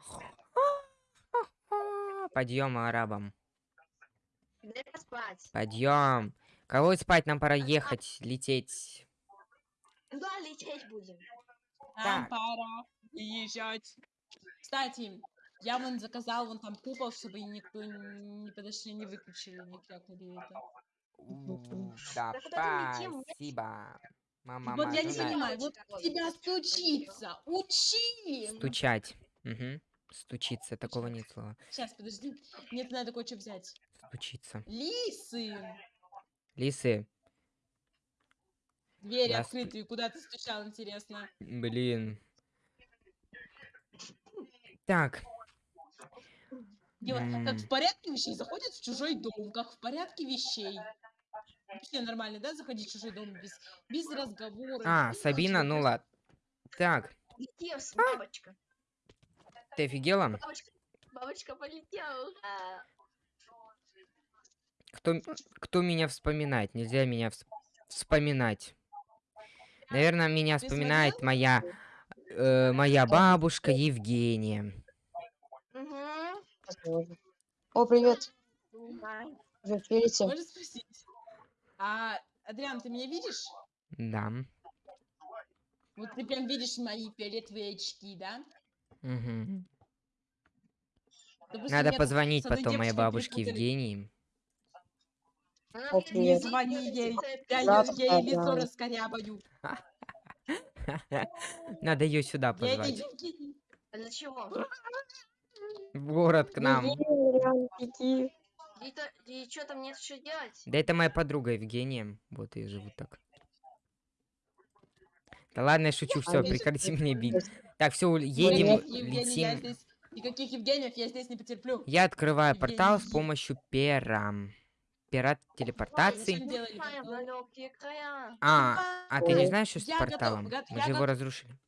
Подъем арабам. Подъем. Кого спать? Нам пора ехать, лететь. Да, лететь будем. Нам Так. пора езжать. Кстати, я вон заказал вон там купол, чтобы никто не подошли, не выключили, не крякнули это. Да, спасибо. Мама, вот я не понимаю, вот тебя стучиться, учи! Стучать. Угу. Стучиться, такого нет слова. Сейчас, подожди, мне надо кое-что взять. Стучиться. Лисы! Лисы, Двери Здравствуй. открытые, куда ты стучал, интересно. блин. Так. Как М. в порядке вещей заходит в чужой дом, как в порядке вещей. Вообще нормально, да, заходить в чужой дом без, без разговора. А, Сабина, ну ладно. Так, Где с- бабочка? Ты офигела? Бабочка, бабочка полетела. ура! Кто, кто меня вспоминает? Нельзя меня вс- вспоминать. Наверное, меня Ты вспоминает моя, э, моя бабушка Евгения. Мгм. О, привет. Можно спросить? А, Адриан, ты меня видишь? Да. Вот ты прям видишь мои фиолетовые очки, да? Мгм. Допустим, Надо позвонить потом моей бабушке. Евгении. Привет. Не звони ей, я, ей лицо раскорябаю. Надо ее сюда позвать. А для чего? В город к нам. И что там нет что делать? Да это моя подруга Евгения. Вот ее зовут так. Да ладно, я шучу, все, прекрати меня бить. Так, все, едем, летим. здесь, никаких Евгениев я здесь не потерплю. Я открываю портал с помощью пера. Пера телепортации. А, а ты не знаешь, что с порталом? Мы же его разрушили.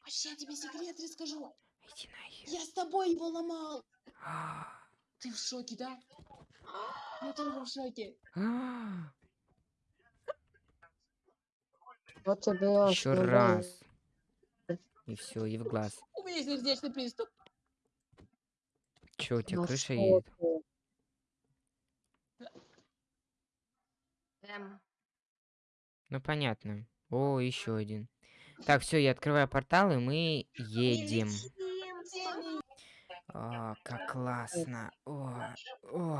Вообще, я тебе секрет расскажу. Иди нахер. Я с тобой его ломал. А, Ты в шоке, да? Я тоже в шоке. а. Вот тебе Еще основной. раз. И все, и в глаз. У меня сердечный приступ. Че, у тебя Ну крыша что едет? ты? Эм, Ну понятно. О, еще один. Так, все, я открываю портал, и мы едем. О, как классно. О, ой.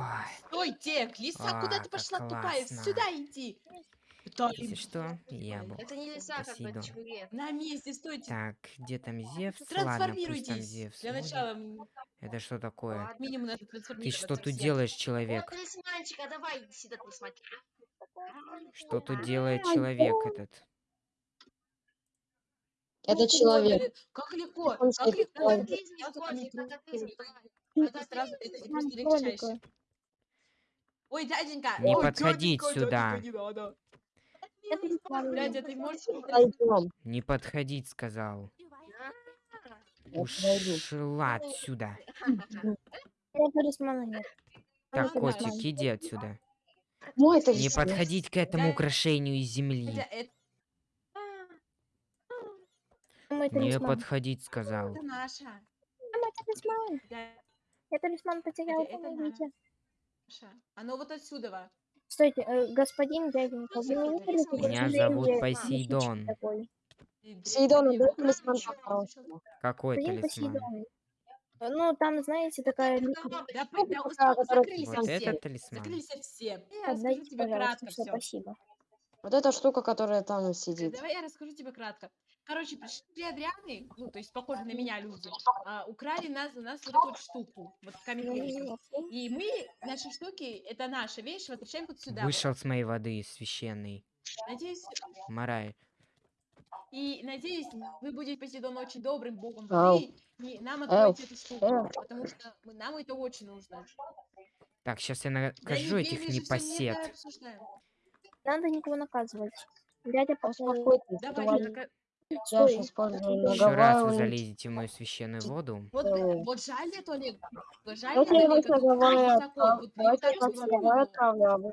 Ой, Тек, лиса, куда А, ты как пошла тупая? классно. Сюда иди. Если что, я был. Это не леса, как игре. На месте, стойте. Так, где там Зевс? Ладно, пусть там Трансформируйтесь. Зевс. Для начала Это что такое? Ладно. минимум надо Ты что тут делаешь, человек? А. Что тут делает человек этот? Это человек. Как легко, как легко. Это сразу, это просто легчайше. Ой, дяденька, Не ой, подходить дяденька, сюда. дяденька, не надо. Это Дядя, ты можешь... Пойдем. Не подходить, сказал. Ушла отсюда. Так, котик, иди отсюда. Это Не подходить к этому украшению из земли. Это, Мой Не подходить, сказал. это. А, талисман. Я талисман потерял, помогите. Оно вот отсюда. Стойте, э, господин дяденька, вы не видели, какой Меня зовут Посейдон. такой? И Сейдон, древний дай талисман по-хорошему. Какой Господин талисман? Посейдон. Э, Ну, там, знаете, такая... Да, да, закрылись Вот все. этот талисман? Закрылись все. Я расскажу Отдайте, тебе пожалуйста, кратко все, все. спасибо. Вот эта штука, которая там сидит. Давай я расскажу тебе кратко. Короче, пришли Адрианы, ну, то есть похожие на меня люди, а, украли нас, у нас вот эту вот штуку, вот камень И мы, наши штуки, это наша вещь, возвращаем вот сюда. вот. Вышел с моей воды священной. Надеюсь, Марай. и надеюсь, вы будете Посейдон очень добрым богом и нам откроете эту штуку, потому что мы- нам это очень нужно. Так, сейчас я Да накажу не этих не непосед. Надо никого наказывать. Дядя, по- Успокойтесь. Давай, Я же использую Еще раз вы залезете в мою священную воду. Вот, жаль эту Олег, жаль вот, Давайте я вас что наговариваю, отправлю, а вы-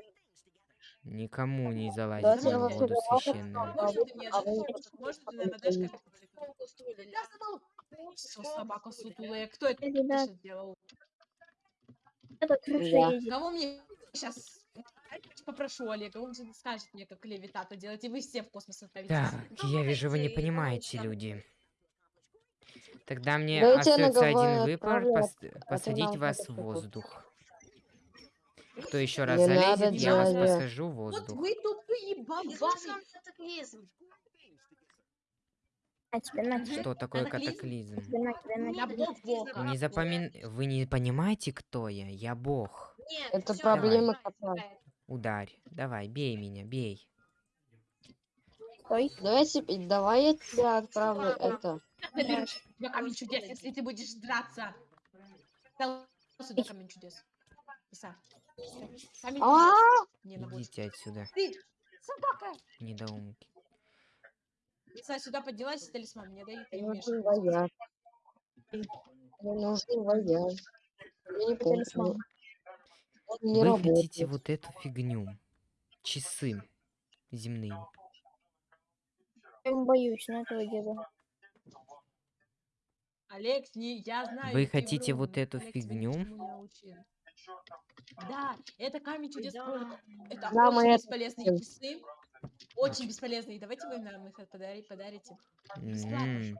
Никому не залазить в воду уберу. священную. Ты мне А дашь- собака сутулая. Кто это сейчас сделал? Это крыша Я. едет. Кого мне сейчас попрошу Олега, он же скажет мне, как левитату делать, и вы все в космос отправитесь. Так, я вижу, вы не понимаете, люди. Тогда мне остается один выбор пос- посадить вас надо в воздух. Кто еще раз Не надо, залезет, я вас посажу в Вот воздух. вы тупые. На тебе, на тебе, Что такое Катаклизм? катаклизм? на на бог бога. Не запомин... Вы не понимаете, кто я? Я бог. Нет, Это всё, проблема кота. Давай. Ударь. Давай, бей меня, бей. Стой. Давайте, давай я тебя отправлю это. Заберу тебя камень чудес, если ты будешь драться. Сюда камень чудес. А. Идите отсюда, Ты, собака. недоумки. Иса, сюда поднялась, талисман мне дай. Ты Мне умеешь. нужен вояж. Мне нужен вояж. Я не помню. Он не Вы работает. хотите вот эту фигню. Часы земные. Я боюсь на этого деда. Олег, не, я знаю. Вы хотите врун. вот эту Олег тебя фигню? Да, это камень чудес. Да. про- Это Да, очень бесполезные часы. Очень бесполезные. Давайте вы нам их подари- подарите. М,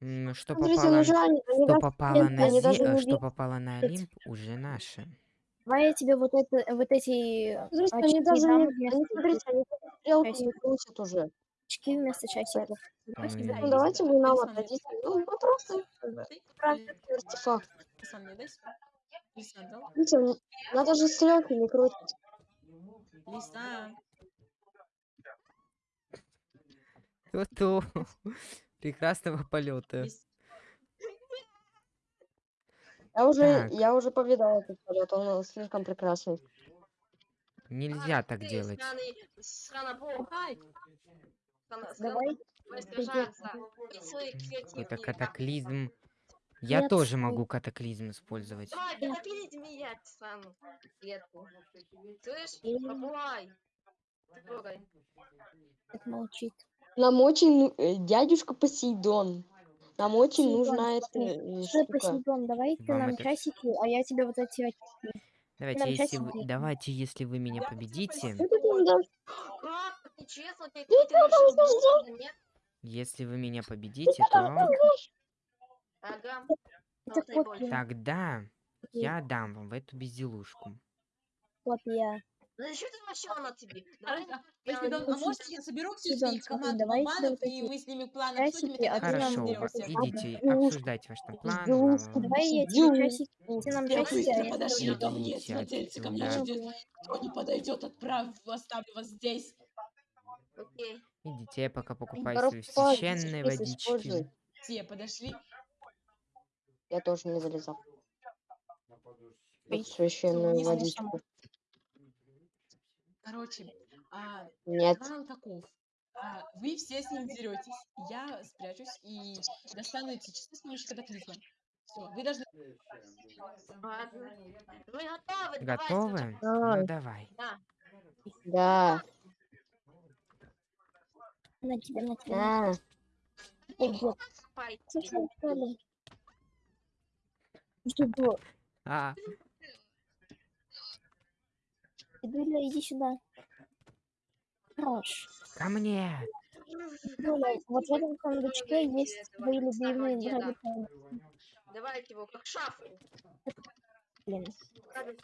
м, Что Смотрите, попало, они что попало на Зе- э, что видят. попало на Олимп, уже наше. Давай я тебе вот это, вот эти Смотрите, они очки даже дам не... вместо Они, смотрите, они даже стрелки не часиков. крутят уже. очки вместо часиков. Ну, Да, Ну, давайте да. вы нам отдадите. Ну, мы просто Ты? правильный артефакт. Талисман мне дай свой? Лиса дал? Видите, м, надо же стрелки не крутить. Лиса. То-то. Прекрасного полета. Лис- Я уже, Так. я уже повидал этот полет, он слишком прекрасный. Нельзя А, так ты, делать. сраный- сраный бог. Ай, Срана- срана- Давай. Давай сражаться. И свои креативные. Какой-то катаклизм. Я Нет, тоже могу катаклизм использовать. Давай, катаклизм меня, клетку. Слышь, попугай. Трогай. Так молчит. Нам очень, ну- э, дядюшка Посейдон, нам очень Посейдон, нужна эта э, Что, штука. Посейдон, давай ты Вам нам это- часики, а я тебе вот эти очки. Давайте, Нам если вы, давайте, если вы меня победите, Ну, тут ты решил нет? если вы меня победите, то Ага. Это тогда я дам вам в эту безделушку. Кот я. Ну зачем ты вообще она тебе? Давай а, я Посейдон, а не- может я соберу всю Посейдон, своих смотри, команд давай банов, сделай и мы с ними план обсудим, и Хорошо, вот идите, Безделушку. обсуждайте ваш там план. Ла-ла-ла. Давай я тебе часики, нам Я часики, подошли ко мне, смотрите, ко мне. Кто не подойдет, отправь, оставлю вас здесь. Окей. Идите, я пока покупаю свои священные водички. Все подошли. Я тоже не залезал. Вот священную водичку. Короче, а, Нет. план таков. А, вы все с ним деретесь. Я спрячусь и достану эти часы с помощью катаклизма. Все, вы должны... Ладно. Вы готовы? Готовы? вот Да. Ну давай. Да. Да. на тебя, на тебя. Да. Что было? А, Дуля, иди сюда. Хорош. ко мне. Дуля, вот в этом сундучке есть твои любимые драгоценности. Давайте его как шафу. Блин.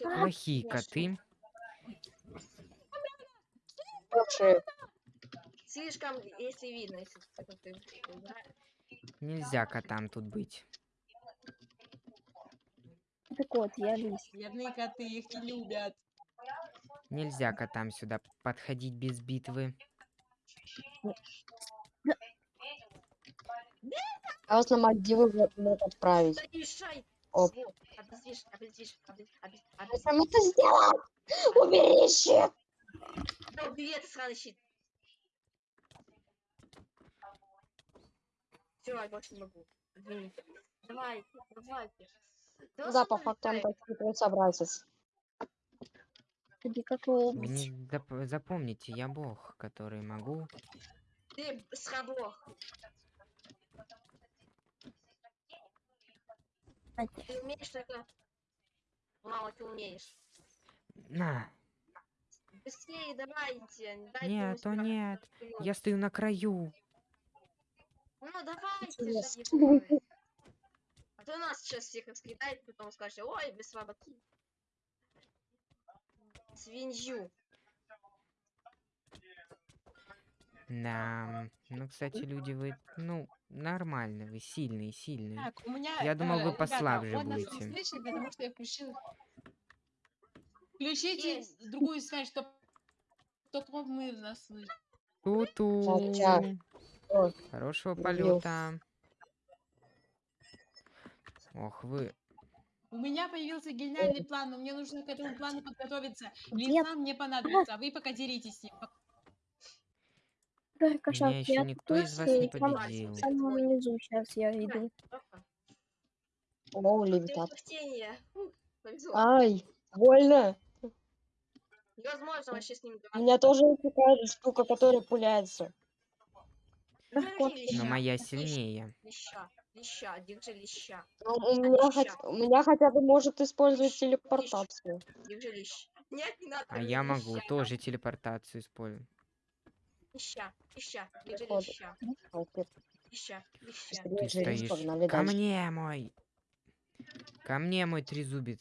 Плохие коты. Лучше. Слишком, если видно, если ты. Нельзя котам тут быть. Это кот, я лис. Бедные коты, их не любят. Нельзя котам сюда подходить без битвы. Я вас на Мальдивы в- мог отправить. Оп. Сам это сделал! Убери щит! Да убери это сраный щит. Все, я больше не могу. Извините. Давайте. Да, по факту он так. собратец. Тоді Вы лобить. не зап- запомните, я бог, который могу. Ты сраблох. Ты умеешь только... Мало ты умеешь. На! Быстрее давайте. дайте Нет, ему то нет. Я стою на краю. Ну давайте. А то нас сейчас всех раскидает, потом скажешь, ой, без слабаки. Свинью. Да. Ну, кстати, люди, вы, ну, нормально, вы сильные, сильные. Так, у меня... Я думал, э, вы ребята, послабже не будете. слышит, потому что я включил... Включите Есть. другую связь, чтобы только мы нас слышим. Ту-ту. Хорошего полета. Ох, вы. У меня появился гениальный план, но мне нужно к этому плану подготовиться. Нет. Лиса мне понадобится, а вы пока деритесь с ним. Да, кошак, Меня еще никто из вас не победил. В самом низу сейчас я иду. О, левитат. Ай, больно. Невозможно вообще с ним У меня тоже есть такая же штука, которая пуляется. Но моя сильнее. Леща, леща, держи леща, Ну, у, меня хоть, у меня хотя бы может использовать телепортацию. держи леща. Нет, не надо. А я могу леща, тоже телепортацию использовать. Леща, леща, держи Походу. леща, леща, леща. Ты стоишь. погнали Ко дальше. мне, мой. Ко мне, мой трезубец.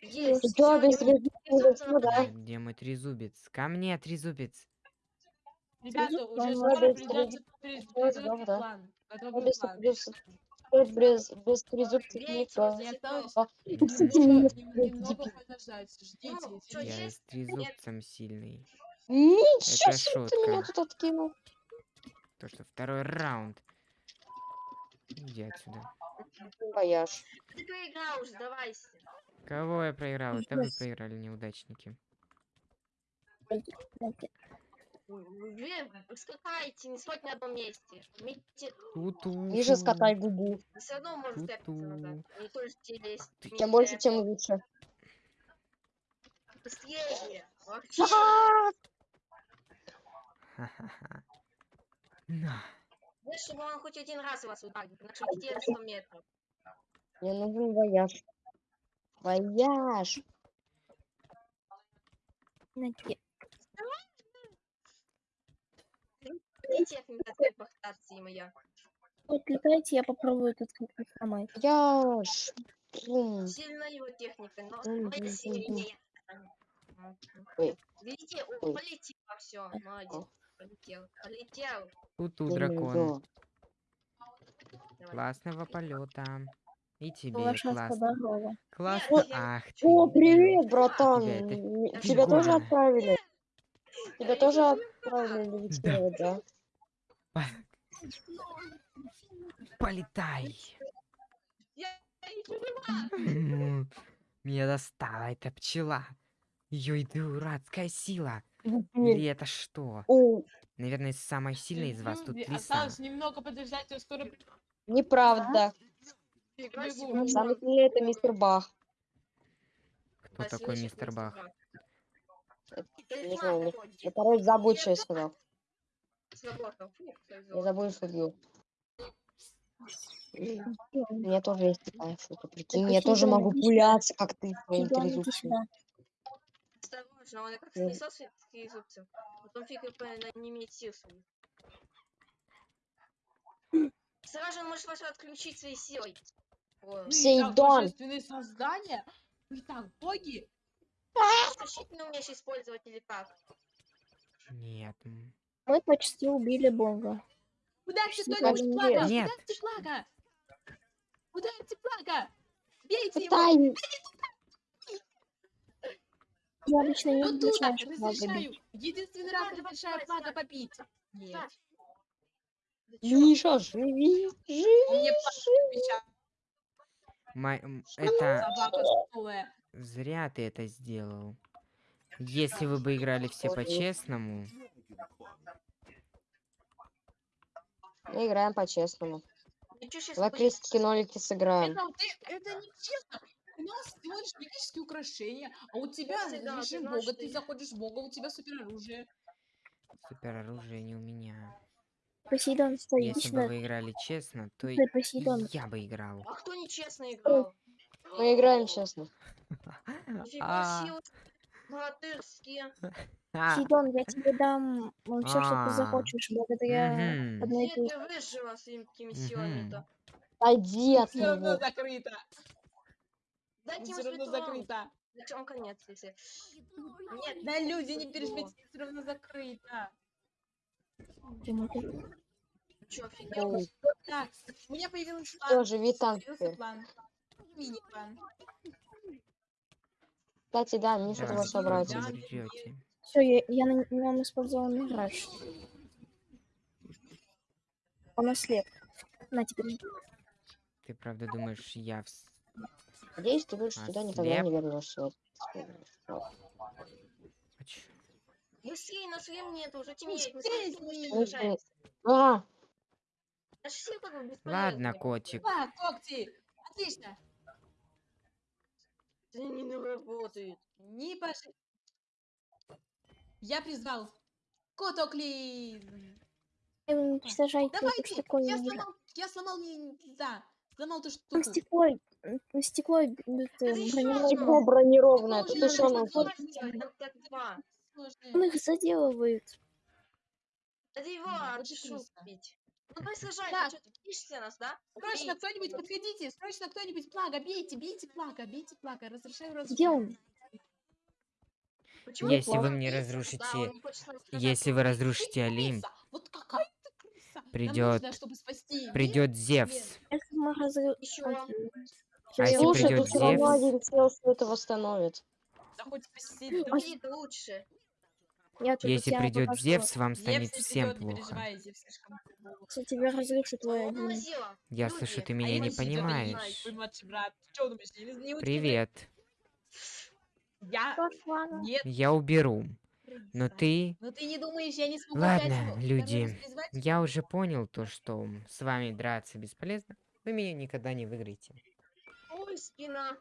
Есть. Всё, без ну нападать. Где мой трезубец? Ко мне, трезубец. Ребята, уже скоро придется да. план. Без, план. без, без, без, без трезубцев Бейте никто. осталось А, немного, немного дебил. подождать. Ждите. Ну. Я с трезубцем сильный. Ничего себе ты меня тут откинул. То, что второй раунд. Иди отсюда. Бояж. Ты проиграл уже, сдавайся. Кого я проиграл? Это вы проиграли, неудачники. Вы скакайте, не стойте на одном месте. Ту-ту. Ниже скатай губу. Все равно можете Ту-ту. тэпаться назад. Не только лезть. Чем больше, тем лучше. Быстрее. На. Знаешь, чтобы он хоть один раз вас ударил, на 100 метров. Мне нужен вояж. Вояж. Телепортации моя. Вот летайте, я попробую тут как-то сломать. Вояж. Бум. Сильная его техника, но моя сильнее. Ой. Видите, о, Ой. полетел, все, молодец. Полетел, полетел. Ту-ту, Я не дракон. знаю. Давай. Классного полета. И тебе классно. Классно. Я- Ах ты. О, привет, братан. Тебя это. Тебя тоже отправили? Тебя Я тоже отправили да? Полетай. Я. Меня достала эта пчела. Ее дурацкая сила. Или это что? Наверное, самая сильная из вас тут лиса. Осталось немного подождать, я скоро... неправда. Самый сильный это мистер Бах. Кто такой мистер Бах? Не знаю. Я, короче, забудь, что я сказал. Сработал. Фу, Я забыл шутку. У меня тоже есть такая шутка. Прикинь, Так, я а тоже могу пуляться, как ты своим иди трезубцем. Осторожно, он как снесет своих трезубцев. Потом фиг не имеет сил своих. Сразу же он может вас отключить своей силой. Сейдон. божественные создания. Мы так боги. защитный умеешь использовать или как? Нет. Мы почти убили бога. Ударьте Что кто-нибудь там флага. есть? Нет. Ударьте флага. Ударьте флага. Бейте его. Тай, Я лично не Вот тут разрешаю флага разрешаю. бить. Единственный раз разрешаю флага побить. Нет. Миша, живи, живи. Мне меча. Май- Это зря ты это сделал. Если вы бы играли все по-честному, Мы играем по-честному. Давай крестики нолики сыграем. Это, вот это, не честно. нас всего лишь магические украшения, а у тебя да, ты режим знаешь, бога, ты заходишь в бога, у тебя супероружие. Супероружие не у меня. Посейдон, стой, иди Если бы вы играли честно, то и Стой, Посейдон. я бы играл. А кто нечестно играл? Мы играем честно. А, себе, богатырские. а, я тебе дам все, что А. ты захочешь, благодаря одной Где этой... ты выжила своими силами-то? Пойди от Все равно закрыто. Дайте ему Все равно закрыто. Зачем конец, если... Нет, Да люди, не переживайте, все равно закрыто. чё, офигел? Так, у меня появился план. Там Появился теперь. план. Мини-план. Кстати, да, мне что Да, его Да, собрать. Все, я, я на нем использовал мираж. Он ослеп. На теперь. Ты правда думаешь, я в... Надеюсь, ты больше туда никогда не вернешься. Вот. А чё? Быстрее, нас времени нет, уже темнеет. Мы Быстрее. А, Ладно, котик. А, когти. Отлично. Это не работает. Не пошли. Я призвал Котоклин. Уничтожайте Давайте. Я сломал, я сломал не, да, сломал Там штуку. стекло, стекло э, это, ещё бронированное. стекло бронированное. Тут же еще. Сложные. Он их заделывает. Да его, Да, Ну давай сражайся, Так. что ты пишешься нас, да? Срочно кто-нибудь подходите, срочно кто-нибудь плага, бейте, бейте плага, бейте плага, разрешаю разрушать. Где он? Почему Если вы мне? Да, разрушите... он сражаться. Если вы разрушите Олимп, крыса, Вот какая ты крыса. Нам Придёт- нужно, чтобы спасти мир, придет. Зевс. Если мы. Окей. А если Слушай, равно Зевс? это восстановит. Да хоть спасти это лучше. Тут Если придет Зевс, вам Зевс станет не всем плохо. Зевс. Кстати, тебя разрушу твой Он один. мазила. Я Люди, слышу, ты а меня я не понимаешь. Привет. Я... Нет, Я уберу. Но ты... Но ты не думаешь, я не смогу Ладно, люди? Я уже понял то, что с вами драться бесполезно. Вы меня никогда не выиграете. Ой, спина.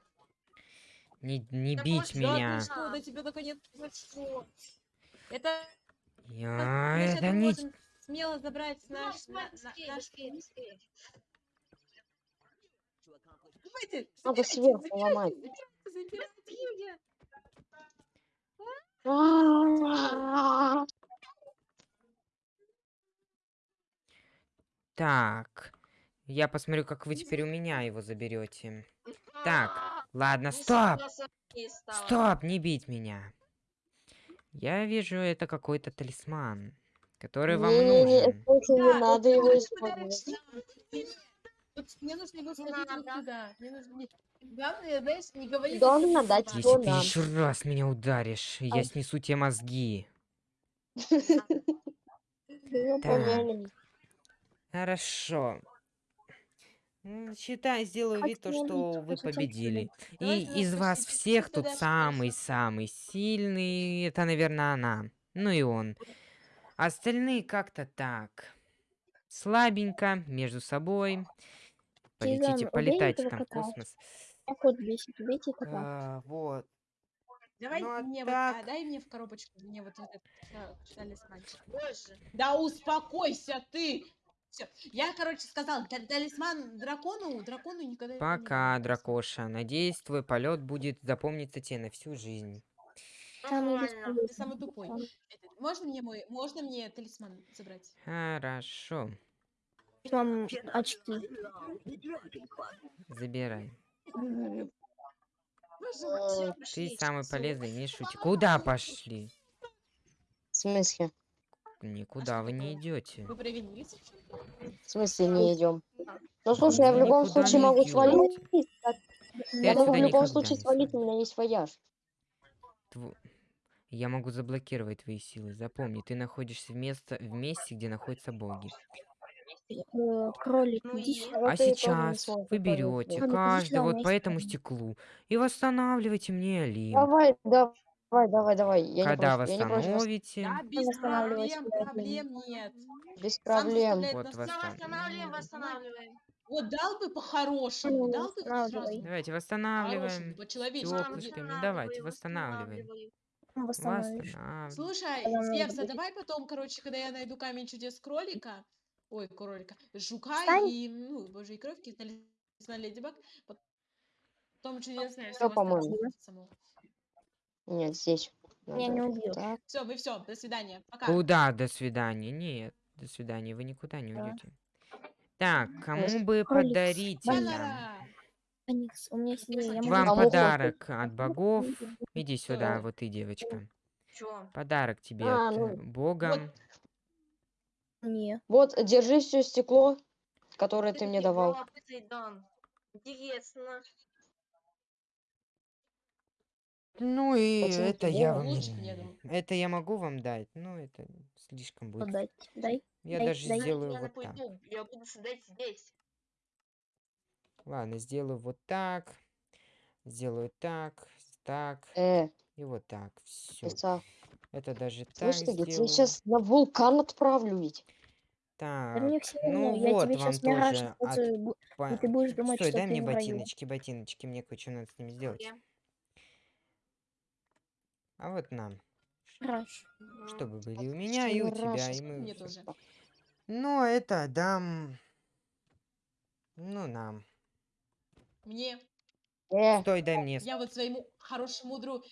Не, не Да бить да, Да меня. что, до тебя наконец произошло. Это Я... Это мы не... смело забрать Ну, наш, на- на- наш... Давайте, Надо сверху ломать. Так. Я посмотрю, как вы теперь у меня его заберете. Так, ладно, не стоп! Стоп, не бить меня. Я вижу, это какой-то талисман, который вам Не-не-не, нужен. слушай, не Да, надо его использовать. мне нужно его Не схватить вот надо. сюда. Мне нужно... не- Главное, знаешь, не говори... Дать. Если ты нам? еще раз меня ударишь, я снесу тебе мозги. Ну, Так. Хорошо. Считай, сделаю вид, то, что вы победили. И из вас всех тут самый-самый сильный, это, наверное, она. Ну и он. Остальные как-то так. Слабенько, между собой. Полетите, полетайте там в космос. А, вот. Давай Ну, а мне так- вот, а, дай мне в коробочку, мне вот этот э, талисманчик. Боже. Да успокойся ты! Все, я, короче, сказал, та- талисман дракону, дракону никогда не Пока, дракоша. Надеюсь, твой полет будет запомниться тебе на всю жизнь. Нормально. Ты самый тупой. Можно мне мой, можно мне талисман забрать? Хорошо. Вам очки. Забирай. Ты самый полезный, не шути. Куда пошли? В смысле? Никуда вы не идете. Вы провинились? В смысле не идем? Ну слушай, я в любом случае могу свалить. Я могу в любом случае свалить, у меня есть вояж. Тво- Я могу заблокировать твои силы. Запомни, ты находишься в, место... в месте, где находятся боги. Э, Кролик, Ну иди и? сюда. А не сейчас вы берете каждый вот по этому стеклу и восстанавливайте мне Олимп. Давай, Давай, давай, давай. Я не Когда против, я не против. восстановите, Да, без проблем, проблем нет. Без Сам проблем. заставляет Вот Все, восстанавливаем, Ну, восстанавливаем. Вот дал бы по-хорошему, Ну, дал бы сразу. давайте восстанавливаем. по-человечески. Тёплышками, давайте, восстанавливаем. Восстановишь. Восстанавливаем. Слушай, а будет. давай потом, короче, когда я найду камень чудес кролика, ой, кролика, жука Встань. и, ну, боже, и кровки, талисман Леди Баг, потом чудесное Всё, по-моему. Нет, здесь. Меня не убьют. Так. Все, мы все, до свидания, пока. Куда до свидания? Нет, до свидания, вы никуда не Да. уйдете. Так, кому бы Кролик подарить! Аникс, у меня есть идея. Вам подарок от богов. Иди сюда, вот ты, девочка. Чё? Подарок тебе А, от ну, э, бога. Не. Вот, держи все стекло, которое ты мне давал. Интересно. Ну и Почему это я вам? Это я могу вам дать, но это слишком будет. Отдать. Дай. Я дай, даже дай. сделаю я вот так. пойду, я буду сидеть здесь. Ладно, сделаю вот так. Сделаю так, так Э, и вот так. Все. пица. Это даже так Слышь, ты, я тебя сейчас на вулкан отправлю ведь. Да Так, все ну. Я вот тебе вам тоже от э, и ты будешь думать, Стой, что дай ты мне ботиночки, ботиночки, мне кое-что надо с ними сделать. Я. А вот нам. Мгм. чтобы были у меня и у тебя, и мы... Мне тоже. Ну, это дам... Ну, нам. Мне. Э, Стой, дай мне. Я вот своему хорошему другу.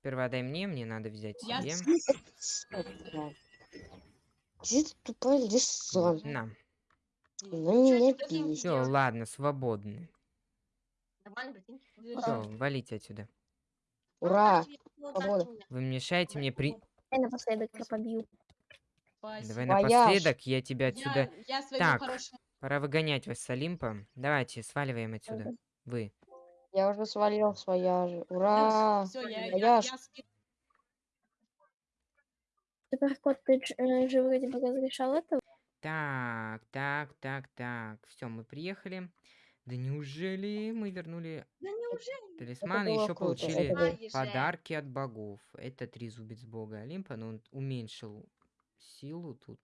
Сперва дай мне, мне надо взять Я себе. Где ты тупая лиса? На. Чё, меня пись. Все, ладно, свободны. Нормально, ботинки? Все, валите отсюда. Ура! Свобода. Вы мешаете мне при... Дай напоследок я побью. Давай напоследок, я тебя отсюда... Я, я Так. хорошему Пора выгонять вас с Олимпа. Давайте, сваливаем отсюда. Вы. Я уже свалил своя же. Ура! Все, я, я, Суперкот, ты э, же вроде бы разрешал это? Так, так, так, так. Все, мы приехали. Да неужели мы вернули Да неужели? талисман и было еще круто, это получили было- Ай же. подарки от богов? Это трезубец бога Олимпа, но он уменьшил силу тут.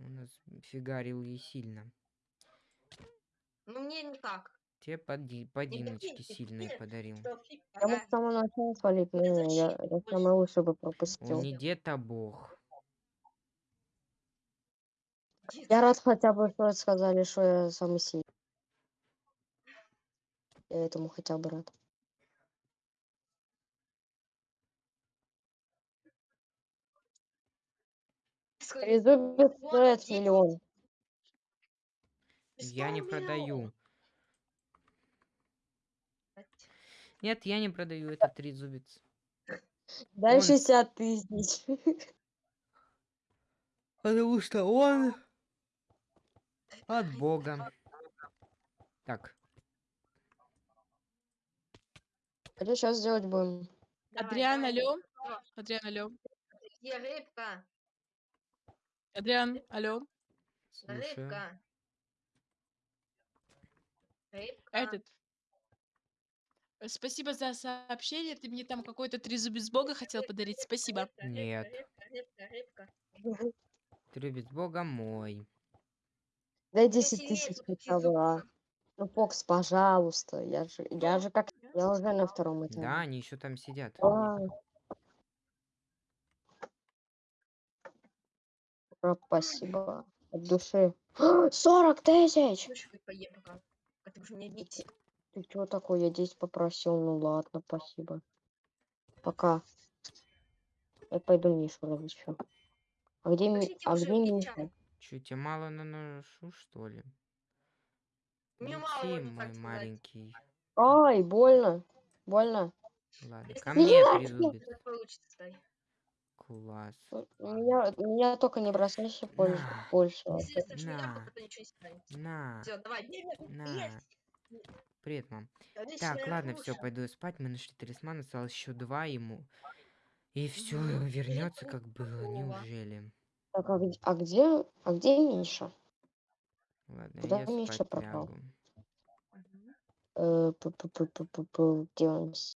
Он нас фигарил ей сильно. Ну мне никак. Тебе поди, подиночки ботинки, сильные нет. подарил. Что, фиг, Я мог с самого начала свалить, но не, я, защита я больше. самое лучшее бы Он пропустил. не дед, а бог. Дед, Я рад хотя бы, что сказали, что я самый сильный. Я этому хотя бы рад. Вот стоит миллион. Я не продаю. Нет, я не продаю этот трезубец. Дай Он- 60 тысяч. Потому что он от бога. Так, А что сейчас делать будем? Давай, Адриан, давай. алло. Адриан, алло. Где рыбка? Адриан, алло. слушаю. Рыбка. Рыбка. Этот. Спасибо за сообщение. Ты мне там какой-то трезубец бога хотел подарить. Спасибо. Нет. Рыбка, рыбка, рыбка. Трезубец бога мой. Дай Мне 10 сильнее тысяч хотя бы. Ну, Фокс, пожалуйста. Я же, я же как... Я уже на втором этаже. Да, они еще там сидят. А. Ура, Спасибо. От души. 40 тысяч! А ты чего такое? Я 10 попросил. Ну ладно, спасибо. Пока. Я пойду Мишу разыщу. А где, Ми- а где Миша? Че, тебе мало наношу, что ли? Мне мало, Лети, можно мой так сказать. Ай, больно. Больно. Ладно, ко мне стой. Класс. Меня, меня только не бросайся больше. На. больше. На. На, Все, давай. на. Есть. Привет, мам. Отличная Так, ладно, все, пойду спать. Мы нашли талисман, осталось еще два ему. И все Мгм. вернется, как было. Неужели? Так, а где, а где, а где Миша? Ладно, Куда я Миша спать пропал? лягу. Мгм. Э,